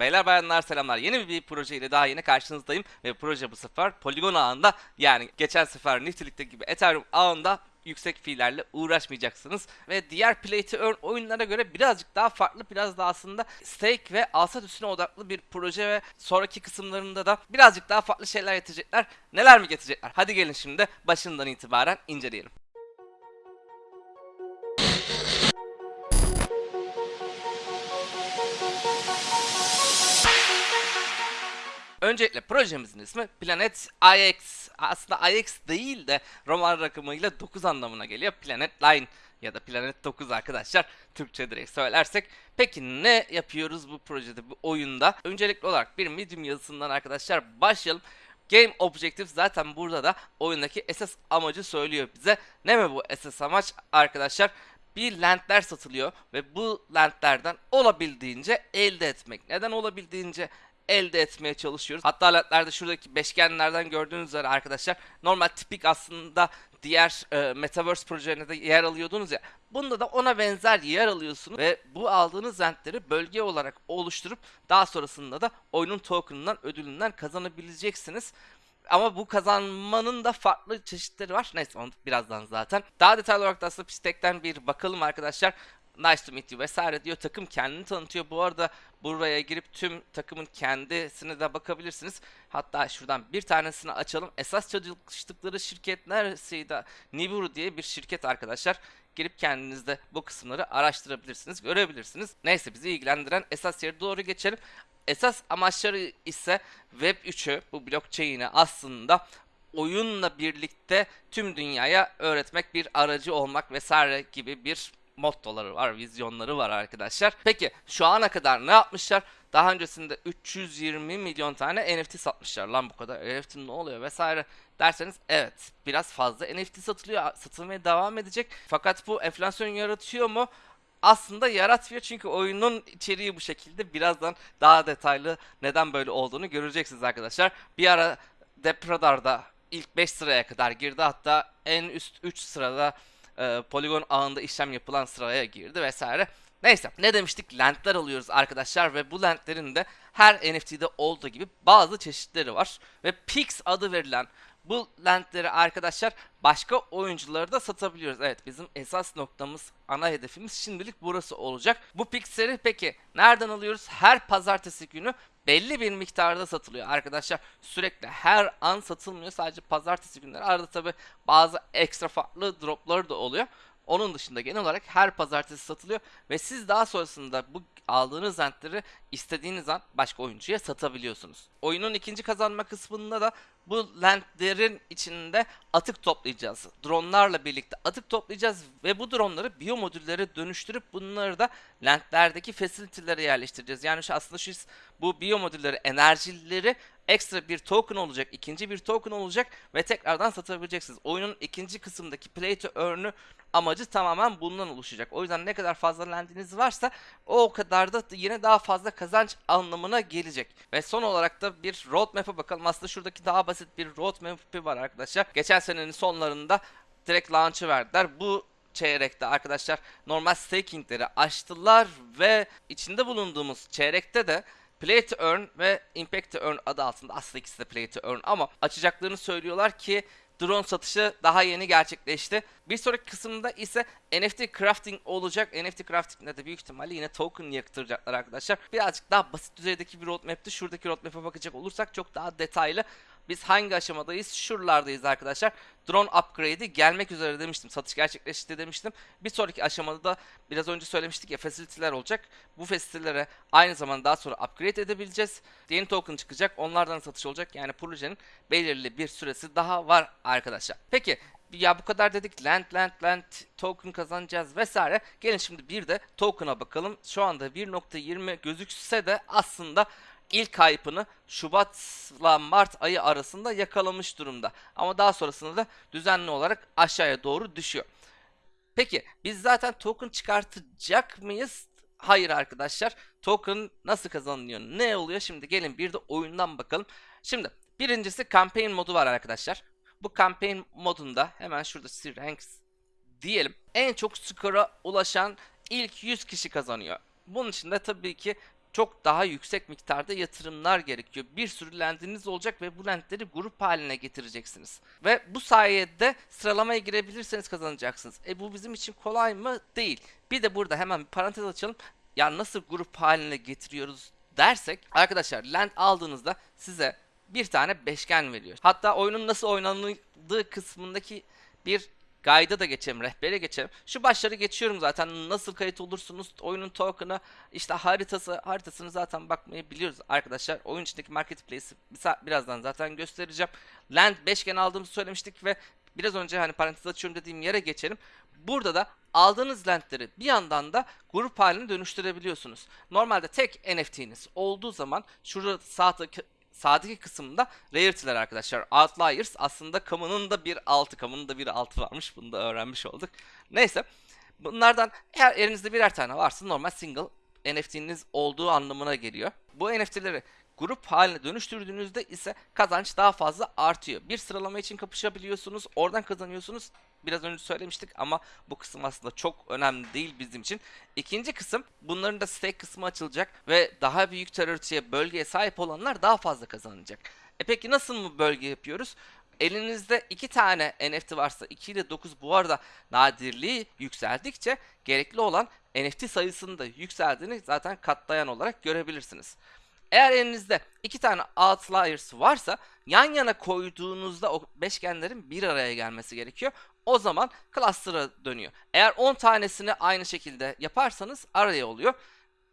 Beyler bayanlar selamlar. Yeni bir proje ile daha yine karşınızdayım. Ve proje bu sefer Polygon ağında yani geçen sefer Nifty'likte gibi Ethereum ağında yüksek fiillerle uğraşmayacaksınız. Ve diğer Play to Earn oyunlara göre birazcık daha farklı, biraz da aslında stake ve alsat üstüne odaklı bir proje ve sonraki kısımlarında da birazcık daha farklı şeyler getirecekler. Neler mi getirecekler? Hadi gelin şimdi başından itibaren inceleyelim. Öncelikle projemizin ismi Planet IX. Aslında IX değil de Roman rakamıyla 9 anlamına geliyor. Planet Line ya da Planet 9 arkadaşlar. Türkçe direkt söylersek. Peki ne yapıyoruz bu projede, bu oyunda? Öncelikli olarak bir Medium yazısından arkadaşlar başlayalım. Game Objective zaten burada da oyundaki esas amacı söylüyor bize. Ne mi bu esas amaç arkadaşlar? Bir lentler satılıyor ve bu lentlerden olabildiğince elde etmek. Neden olabildiğince elde etmeye çalışıyoruz. Hatta lentlerde şuradaki beşgenlerden gördüğünüz üzere arkadaşlar normal tipik aslında diğer e, Metaverse projelerinde de yer alıyordunuz ya. Bunda da ona benzer yer alıyorsunuz ve bu aldığınız lentleri bölge olarak oluşturup daha sonrasında da oyunun token'ından ödülünden kazanabileceksiniz. Ama bu kazanmanın da farklı çeşitleri var. Neyse onu birazdan zaten. Daha detaylı olarak da aslında Pistek'ten bir bakalım arkadaşlar. Nice to meet you vesaire diyor. Takım kendini tanıtıyor. Bu arada buraya girip tüm takımın kendisine de bakabilirsiniz. Hatta şuradan bir tanesini açalım. Esas çalıştıkları şirket neresiydi? Nibiru diye bir şirket arkadaşlar. Girip kendiniz de bu kısımları araştırabilirsiniz, görebilirsiniz. Neyse bizi ilgilendiren esas yere doğru geçelim. Esas amaçları ise Web 3'ü, bu blockchain'i aslında oyunla birlikte tüm dünyaya öğretmek, bir aracı olmak vesaire gibi bir mottoları var, vizyonları var arkadaşlar. Peki şu ana kadar ne yapmışlar? Daha öncesinde 320 milyon tane NFT satmışlar. Lan bu kadar NFT ne oluyor vesaire derseniz evet biraz fazla NFT satılıyor. Satılmaya devam edecek. Fakat bu enflasyon yaratıyor mu? aslında yaratmıyor çünkü oyunun içeriği bu şekilde. Birazdan daha detaylı neden böyle olduğunu göreceksiniz arkadaşlar. Bir ara Depradar'da ilk 5 sıraya kadar girdi hatta en üst 3 sırada e, Polygon ağında işlem yapılan sıraya girdi vesaire. Neyse ne demiştik lentler alıyoruz arkadaşlar ve bu lentlerin de her NFT'de olduğu gibi bazı çeşitleri var. Ve Pix adı verilen bu lentleri arkadaşlar başka oyunculara da satabiliyoruz. Evet bizim esas noktamız ana hedefimiz şimdilik burası olacak. Bu Pixel'i peki nereden alıyoruz? Her pazartesi günü belli bir miktarda satılıyor arkadaşlar. Sürekli her an satılmıyor. Sadece pazartesi günleri. Arada tabi bazı ekstra farklı dropları da oluyor. Onun dışında genel olarak her pazartesi satılıyor ve siz daha sonrasında bu aldığınız rentleri istediğiniz an başka oyuncuya satabiliyorsunuz. Oyunun ikinci kazanma kısmında da bu lentlerin içinde atık toplayacağız. Dronlarla birlikte atık toplayacağız ve bu dronları biyomodüllere dönüştürüp bunları da lentlerdeki facility'lere yerleştireceğiz. Yani şu aslında şu bu biyomodülleri, enerjileri ekstra bir token olacak, ikinci bir token olacak ve tekrardan satabileceksiniz. Oyunun ikinci kısımdaki play to earn'ü amacı tamamen bundan oluşacak. O yüzden ne kadar fazla lendiniz varsa o kadar da yine daha fazla kazanç anlamına gelecek. Ve son olarak da bir roadmap'e bakalım. Aslında şuradaki daha basit bir roadmap'i var arkadaşlar. Geçen senenin sonlarında direkt launch'ı verdiler. Bu çeyrekte arkadaşlar normal stakingleri açtılar ve içinde bulunduğumuz çeyrekte de Play to Earn ve Impact to Earn adı altında aslında ikisi de Play to Earn ama açacaklarını söylüyorlar ki drone satışı daha yeni gerçekleşti. Bir sonraki kısımda ise NFT crafting olacak. NFT crafting'de de büyük ihtimalle yine token yaktıracaklar arkadaşlar. Birazcık daha basit düzeydeki bir roadmap'ti. Şuradaki roadmap'e bakacak olursak çok daha detaylı. Biz hangi aşamadayız? Şuralardayız arkadaşlar. Drone upgrade'i gelmek üzere demiştim. Satış gerçekleşti demiştim. Bir sonraki aşamada da biraz önce söylemiştik ya facility'ler olacak. Bu facility'lere aynı zamanda daha sonra upgrade edebileceğiz. Yeni token çıkacak. Onlardan satış olacak. Yani projenin belirli bir süresi daha var arkadaşlar. Peki ya bu kadar dedik land land land token kazanacağız vesaire. Gelin şimdi bir de token'a bakalım. Şu anda 1.20 gözükse de aslında ilk hype'ını Şubat'la Mart ayı arasında yakalamış durumda. Ama daha sonrasında da düzenli olarak aşağıya doğru düşüyor. Peki biz zaten token çıkartacak mıyız? Hayır arkadaşlar. Token nasıl kazanılıyor? Ne oluyor? Şimdi gelin bir de oyundan bakalım. Şimdi birincisi campaign modu var arkadaşlar. Bu campaign modunda hemen şurada ranks diyelim. En çok skora ulaşan ilk 100 kişi kazanıyor. Bunun için de tabii ki çok daha yüksek miktarda yatırımlar gerekiyor. Bir sürü lendiniz olacak ve bu lendleri grup haline getireceksiniz. Ve bu sayede sıralamaya girebilirseniz kazanacaksınız. E bu bizim için kolay mı? Değil. Bir de burada hemen bir parantez açalım. Ya nasıl grup haline getiriyoruz dersek arkadaşlar land aldığınızda size bir tane beşgen veriyor. Hatta oyunun nasıl oynanıldığı kısmındaki bir Guide'a da geçelim, rehbere geçelim. Şu başları geçiyorum zaten. Nasıl kayıt olursunuz, oyunun token'ı, işte haritası, haritasını zaten bakmayı biliyoruz arkadaşlar. Oyun içindeki marketplace'i birazdan zaten göstereceğim. Land beşgen aldığımızı söylemiştik ve biraz önce hani parantez açıyorum dediğim yere geçelim. Burada da aldığınız landleri bir yandan da grup haline dönüştürebiliyorsunuz. Normalde tek NFT'niz olduğu zaman şurada sağ sağdaki kısımda rarity'ler arkadaşlar. Outliers aslında kamunun da bir altı, kamunun da bir altı varmış. Bunu da öğrenmiş olduk. Neyse. Bunlardan eğer elinizde birer tane varsa normal single NFT'niz olduğu anlamına geliyor. Bu NFT'leri grup haline dönüştürdüğünüzde ise kazanç daha fazla artıyor. Bir sıralama için kapışabiliyorsunuz, oradan kazanıyorsunuz. Biraz önce söylemiştik ama bu kısım aslında çok önemli değil bizim için. İkinci kısım bunların da stake kısmı açılacak ve daha büyük teröristeye bölgeye sahip olanlar daha fazla kazanacak. E peki nasıl mı bölge yapıyoruz? Elinizde iki tane NFT varsa 2 ile 9 bu arada nadirliği yükseldikçe gerekli olan NFT sayısının da yükseldiğini zaten katlayan olarak görebilirsiniz. Eğer elinizde iki tane outliers varsa yan yana koyduğunuzda o beşgenlerin bir araya gelmesi gerekiyor. O zaman cluster'a dönüyor. Eğer 10 tanesini aynı şekilde yaparsanız araya oluyor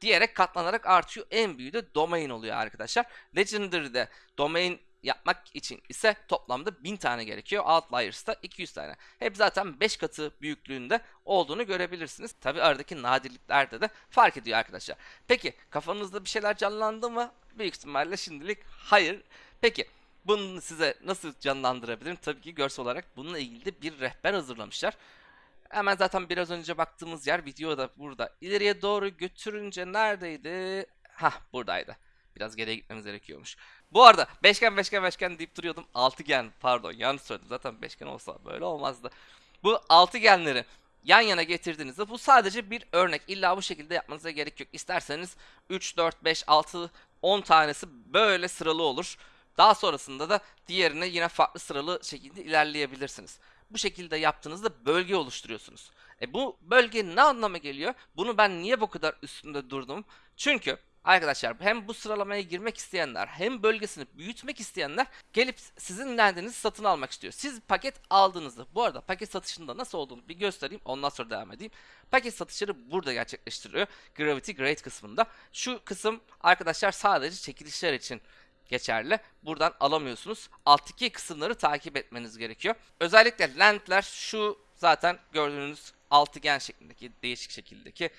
diyerek katlanarak artıyor. En büyüğü de domain oluyor arkadaşlar. Legendary'de domain yapmak için ise toplamda 1000 tane gerekiyor. Outliers'ta 200 tane. Hep zaten 5 katı büyüklüğünde olduğunu görebilirsiniz. Tabi aradaki nadirliklerde de fark ediyor arkadaşlar. Peki kafanızda bir şeyler canlandı mı? Büyük ihtimalle şimdilik hayır. Peki bunu size nasıl canlandırabilirim? Tabii ki görsel olarak bununla ilgili bir rehber hazırlamışlar. Hemen zaten biraz önce baktığımız yer videoda burada. İleriye doğru götürünce neredeydi? Hah buradaydı. Biraz geriye gitmemiz gerekiyormuş. Bu arada beşgen beşgen beşgen deyip duruyordum. Altıgen pardon yanlış söyledim. Zaten beşgen olsa böyle olmazdı. Bu altıgenleri yan yana getirdiğinizde bu sadece bir örnek. İlla bu şekilde yapmanıza gerek yok. İsterseniz 3, 4, 5, 6, 10 tanesi böyle sıralı olur. Daha sonrasında da diğerine yine farklı sıralı şekilde ilerleyebilirsiniz. Bu şekilde yaptığınızda bölge oluşturuyorsunuz. E bu bölge ne anlama geliyor? Bunu ben niye bu kadar üstünde durdum? Çünkü Arkadaşlar hem bu sıralamaya girmek isteyenler hem bölgesini büyütmek isteyenler gelip sizin lendinizi satın almak istiyor. Siz paket aldığınızda bu arada paket satışında nasıl olduğunu bir göstereyim ondan sonra devam edeyim. Paket satışları burada gerçekleştiriyor. Gravity Grade kısmında. Şu kısım arkadaşlar sadece çekilişler için geçerli. Buradan alamıyorsunuz. Alttaki kısımları takip etmeniz gerekiyor. Özellikle landler şu zaten gördüğünüz altıgen şeklindeki değişik şekildeki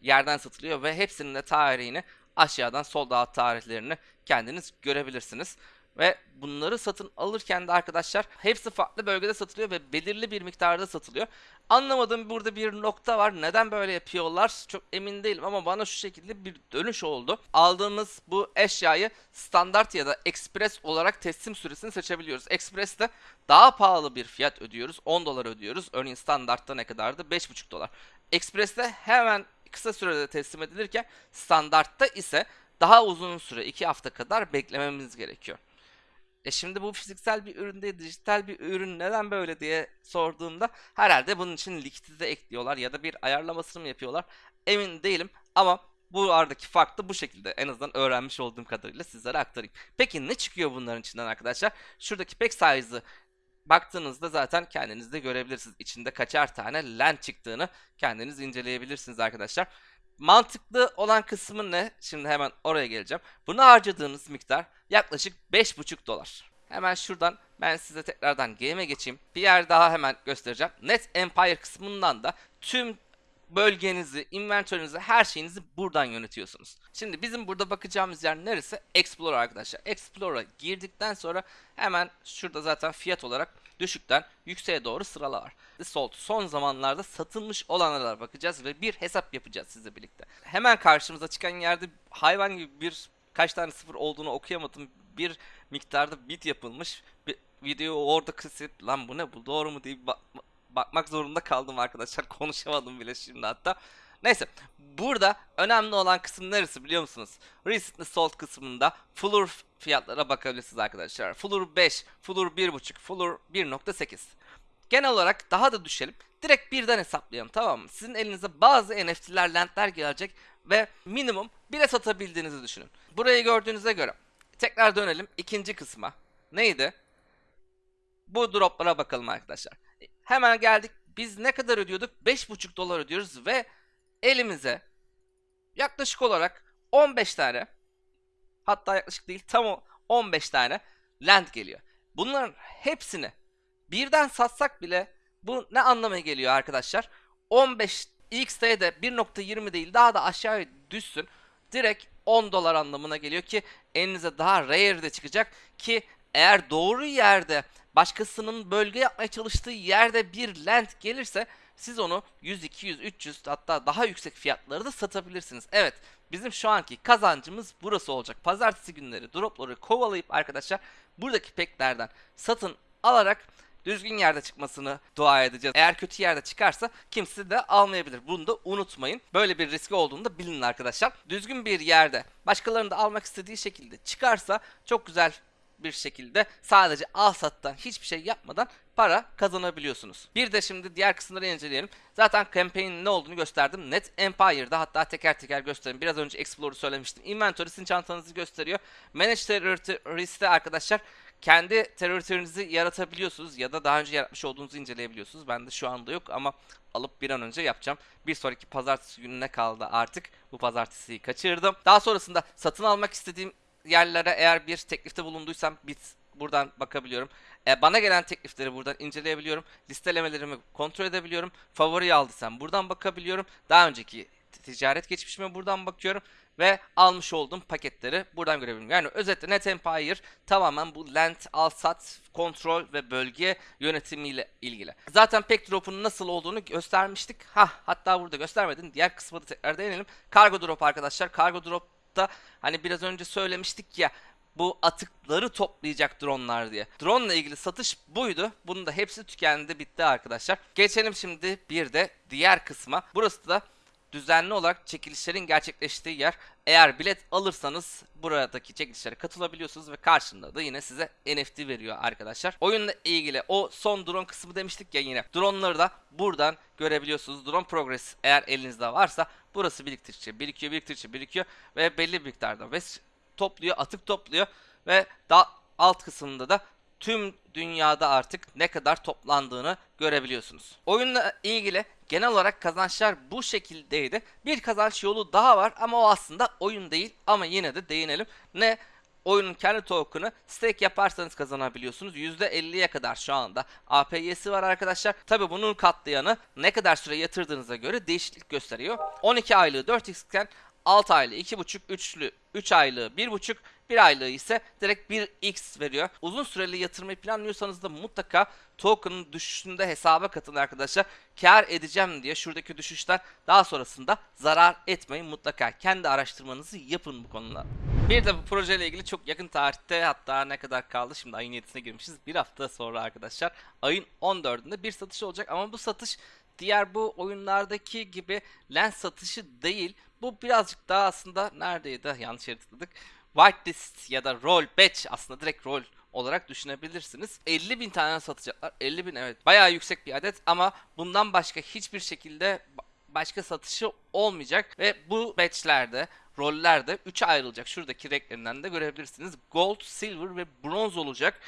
yerden satılıyor ve hepsinin de tarihini aşağıdan sol dağıt tarihlerini kendiniz görebilirsiniz. Ve bunları satın alırken de arkadaşlar hepsi farklı bölgede satılıyor ve belirli bir miktarda satılıyor. Anlamadığım burada bir nokta var. Neden böyle yapıyorlar? Çok emin değilim ama bana şu şekilde bir dönüş oldu. Aldığımız bu eşyayı standart ya da express olarak teslim süresini seçebiliyoruz. Express'te daha pahalı bir fiyat ödüyoruz. 10 dolar ödüyoruz. Örneğin standartta ne kadardı? 5,5 dolar. Express'te hemen kısa sürede teslim edilirken standartta ise daha uzun süre 2 hafta kadar beklememiz gerekiyor. E şimdi bu fiziksel bir ürün değil, dijital bir ürün neden böyle diye sorduğumda herhalde bunun için likidite ekliyorlar ya da bir ayarlamasını mı yapıyorlar emin değilim ama bu aradaki fark da bu şekilde en azından öğrenmiş olduğum kadarıyla sizlere aktarayım. Peki ne çıkıyor bunların içinden arkadaşlar? Şuradaki pack size'ı baktığınızda zaten kendiniz de görebilirsiniz. İçinde kaçar tane land çıktığını kendiniz inceleyebilirsiniz arkadaşlar. Mantıklı olan kısmı ne? Şimdi hemen oraya geleceğim. Bunu harcadığınız miktar yaklaşık 5,5 dolar. Hemen şuradan ben size tekrardan game'e geçeyim. Bir yer daha hemen göstereceğim. Net Empire kısmından da tüm bölgenizi, inventörünüzü, her şeyinizi buradan yönetiyorsunuz. Şimdi bizim burada bakacağımız yer neresi? Explorer arkadaşlar. Explorer'a girdikten sonra hemen şurada zaten fiyat olarak düşükten yükseğe doğru sıralar var. Sold son zamanlarda satılmış olanlara bakacağız ve bir hesap yapacağız sizle birlikte. Hemen karşımıza çıkan yerde hayvan gibi bir kaç tane sıfır olduğunu okuyamadım. Bir miktarda bit yapılmış. Bir video orada kısıp lan bu ne bu doğru mu diye bakmak zorunda kaldım arkadaşlar. Konuşamadım bile şimdi hatta. Neyse burada önemli olan kısım neresi biliyor musunuz? Recently sold kısmında Floor fiyatlara bakabilirsiniz arkadaşlar. Floor 5, Floor 1.5, Floor 1.8. Genel olarak daha da düşelim. Direkt birden hesaplayalım tamam mı? Sizin elinize bazı NFT'ler, lentler gelecek ve minimum bile satabildiğinizi düşünün. Burayı gördüğünüze göre tekrar dönelim ikinci kısma. Neydi? Bu droplara bakalım arkadaşlar. Hemen geldik. Biz ne kadar ödüyorduk? 5,5 dolar ödüyoruz ve elimize yaklaşık olarak 15 tane hatta yaklaşık değil tam o 15 tane land geliyor. Bunların hepsini birden satsak bile bu ne anlamaya geliyor arkadaşlar? 15 XT'de 1.20 değil daha da aşağıya düşsün. Direkt 10 dolar anlamına geliyor ki elinize daha rare de çıkacak ki eğer doğru yerde başkasının bölge yapmaya çalıştığı yerde bir land gelirse siz onu 100, 200, 300 hatta daha yüksek fiyatları da satabilirsiniz. Evet bizim şu anki kazancımız burası olacak. Pazartesi günleri dropları kovalayıp arkadaşlar buradaki peklerden satın alarak düzgün yerde çıkmasını dua edeceğiz. Eğer kötü yerde çıkarsa kimse de almayabilir. Bunu da unutmayın. Böyle bir riski olduğunu da bilin arkadaşlar. Düzgün bir yerde başkalarının da almak istediği şekilde çıkarsa çok güzel bir şekilde sadece al sattan hiçbir şey yapmadan para kazanabiliyorsunuz. Bir de şimdi diğer kısımları inceleyelim. Zaten campaign'in ne olduğunu gösterdim. Net Empire'da hatta teker teker göstereyim. Biraz önce Explorer'ı söylemiştim. Inventory sizin çantanızı gösteriyor. Manage Territory'de arkadaşlar kendi territory'nizi yaratabiliyorsunuz ya da daha önce yaratmış olduğunuzu inceleyebiliyorsunuz. Ben de şu anda yok ama alıp bir an önce yapacağım. Bir sonraki pazartesi gününe kaldı artık. Bu pazartesiyi kaçırdım. Daha sonrasında satın almak istediğim yerlere eğer bir teklifte bulunduysam bit buradan bakabiliyorum. E, bana gelen teklifleri buradan inceleyebiliyorum. Listelemelerimi kontrol edebiliyorum. Favori aldıysam buradan bakabiliyorum. Daha önceki ticaret geçmişime buradan bakıyorum ve almış olduğum paketleri buradan görebilirim. Yani özetle Net Empire tamamen bu land, al, sat, kontrol ve bölge yönetimiyle ilgili. Zaten pek drop'un nasıl olduğunu göstermiştik. Ha, hatta burada göstermedim. Diğer kısmı da tekrar değinelim. Cargo drop arkadaşlar. Cargo drop'ta hani biraz önce söylemiştik ya bu atıkları toplayacak dronlar diye. Drone ile ilgili satış buydu. Bunun da hepsi tükendi bitti arkadaşlar. Geçelim şimdi bir de diğer kısma. Burası da düzenli olarak çekilişlerin gerçekleştiği yer. Eğer bilet alırsanız buradaki çekilişlere katılabiliyorsunuz ve karşında da yine size NFT veriyor arkadaşlar. Oyunla ilgili o son drone kısmı demiştik ya yine. Droneları da buradan görebiliyorsunuz. Drone progress eğer elinizde varsa burası biriktirdikçe birikiyor, biriktirdikçe birikiyor ve belli bir miktarda ve topluyor, atık topluyor ve daha alt kısmında da tüm dünyada artık ne kadar toplandığını görebiliyorsunuz. Oyunla ilgili genel olarak kazançlar bu şekildeydi. Bir kazanç yolu daha var ama o aslında oyun değil ama yine de değinelim. Ne oyunun kendi token'ı stake yaparsanız kazanabiliyorsunuz. %50'ye kadar şu anda APY'si var arkadaşlar. Tabi bunun katlayanı ne kadar süre yatırdığınıza göre değişiklik gösteriyor. 12 aylığı 4x iken 6 aylığı 2.5, 3'lü 3 aylığı 1.5, 1 aylığı ise direkt 1x veriyor. Uzun süreli yatırmayı planlıyorsanız da mutlaka token'ın düşüşünde hesaba katın arkadaşlar. Kar edeceğim diye şuradaki düşüşten daha sonrasında zarar etmeyin mutlaka. Kendi araştırmanızı yapın bu konuda. Bir de bu projeyle ilgili çok yakın tarihte hatta ne kadar kaldı şimdi ayın 7'sine girmişiz. Bir hafta sonra arkadaşlar ayın 14'ünde bir satış olacak ama bu satış diğer bu oyunlardaki gibi lens satışı değil. Bu birazcık daha aslında neredeydi? Yanlış yere tıkladık. Whitelist ya da roll batch aslında direkt roll olarak düşünebilirsiniz. 50 bin tane satacaklar. 50 bin evet bayağı yüksek bir adet ama bundan başka hiçbir şekilde başka satışı olmayacak ve bu batchlerde roller de 3'e ayrılacak. Şuradaki renklerinden de görebilirsiniz. Gold, silver ve bronz olacak.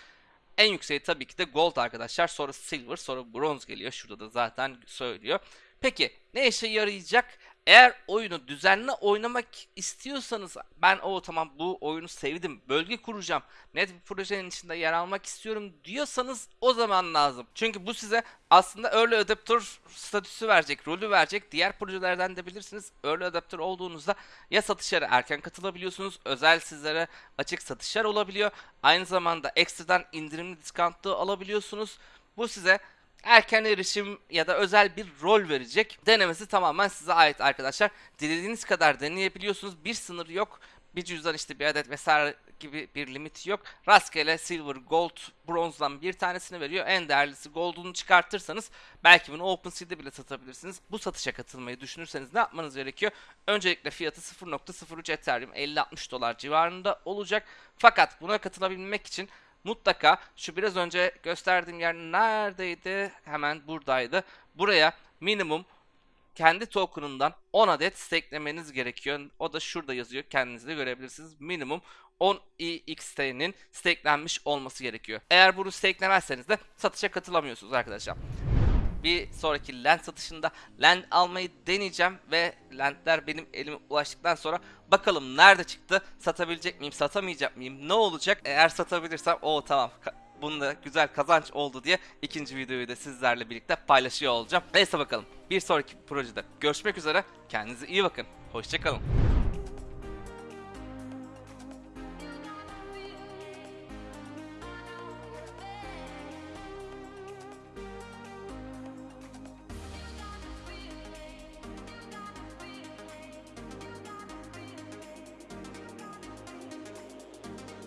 En yükseği tabii ki de gold arkadaşlar. Sonra silver, sonra bronz geliyor. Şurada da zaten söylüyor. Peki ne işe yarayacak? Eğer oyunu düzenli oynamak istiyorsanız ben o tamam bu oyunu sevdim bölge kuracağım net bir projenin içinde yer almak istiyorum. diyorsanız o zaman lazım. Çünkü bu size aslında early adapter statüsü verecek rolü verecek. Diğer projelerden de bilirsiniz early adapter olduğunuzda ya satışlara erken katılabiliyorsunuz özel sizlere açık satışlar olabiliyor. Aynı zamanda ekstradan indirimli diskantlı alabiliyorsunuz. Bu size erken erişim ya da özel bir rol verecek. Denemesi tamamen size ait arkadaşlar. Dilediğiniz kadar deneyebiliyorsunuz. Bir sınır yok. bir cüzdan işte bir adet vesaire gibi bir limiti yok. Rastgele silver, gold, bronzdan bir tanesini veriyor. En değerlisi gold'unu çıkartırsanız belki bunu OpenSea'de bile satabilirsiniz. Bu satışa katılmayı düşünürseniz ne yapmanız gerekiyor? Öncelikle fiyatı 0.03 Ethereum 50-60 dolar civarında olacak. Fakat buna katılabilmek için mutlaka şu biraz önce gösterdiğim yer neredeydi? Hemen buradaydı. Buraya minimum kendi token'ından 10 adet staklemeniz gerekiyor. O da şurada yazıyor. Kendiniz de görebilirsiniz. Minimum 10 EXT'nin stakelenmiş olması gerekiyor. Eğer bunu stakelemezseniz de satışa katılamıyorsunuz arkadaşlar. Bir sonraki land satışında land almayı deneyeceğim ve landler benim elime ulaştıktan sonra bakalım nerede çıktı, satabilecek miyim, satamayacak mıyım, ne olacak? Eğer satabilirsem o tamam bunda güzel kazanç oldu diye ikinci videoyu da sizlerle birlikte paylaşıyor olacağım. Neyse bakalım bir sonraki projede görüşmek üzere kendinize iyi bakın, hoşçakalın.